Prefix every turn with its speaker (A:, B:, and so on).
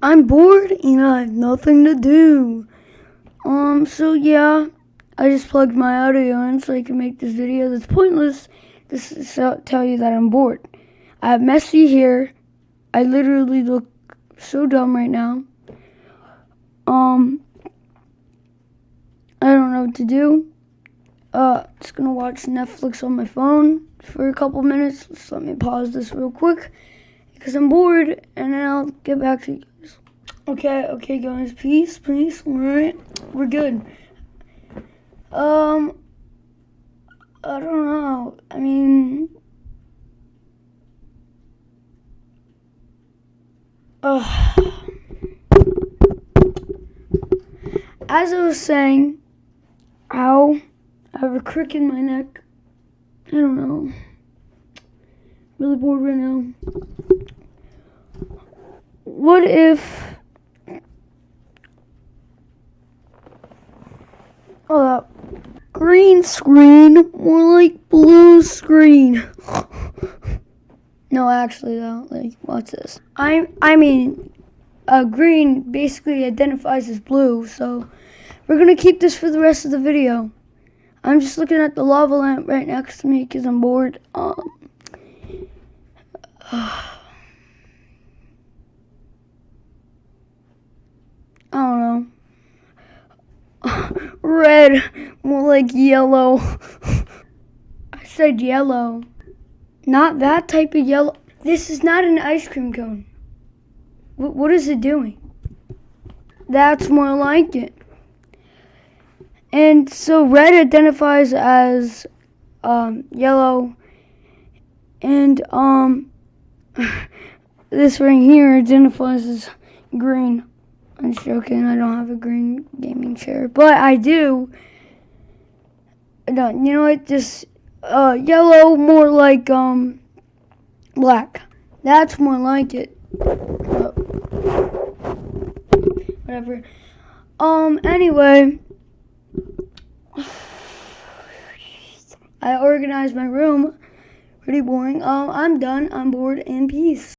A: I'm bored and I have nothing to do. Um, so yeah, I just plugged my audio in so I can make this video that's pointless. Just to tell you that I'm bored. I have messy hair. I literally look so dumb right now. Um, I don't know what to do. Uh, just gonna watch Netflix on my phone for a couple minutes. Just let me pause this real quick because I'm bored, and then I'll get back to you guys. Okay, okay, guys, peace, peace. All right, we're good. Um, I don't know. I mean, as I was saying, ow, I have a crick in my neck. I don't know. Really bored right now. What if that green screen, more like blue screen. no, actually though, like, what's this? I I mean, uh, green basically identifies as blue, so we're gonna keep this for the rest of the video. I'm just looking at the lava lamp right next to me because I'm bored. Um, I don't know red, more like yellow. I said yellow. Not that type of yellow. This is not an ice cream cone. W what is it doing? That's more like it. And so red identifies as um, yellow. And um, this right here identifies as green. I'm joking. I don't have a green gaming chair, but I do. No, you know what? Just uh, yellow, more like um, black. That's more like it. Uh, whatever. Um. Anyway, I organized my room. Pretty boring. Um. I'm done. I'm bored. In peace.